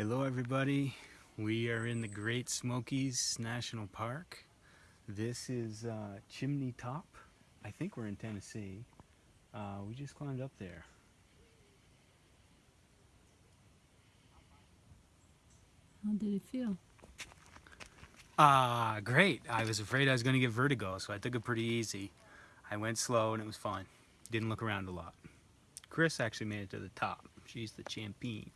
Hello everybody. We are in the Great Smokies National Park. This is uh, Chimney Top. I think we're in Tennessee. Uh, we just climbed up there. How did it feel? Ah, uh, great. I was afraid I was going to get vertigo, so I took it pretty easy. I went slow and it was fun. Didn't look around a lot. Chris actually made it to the top. She's the champion.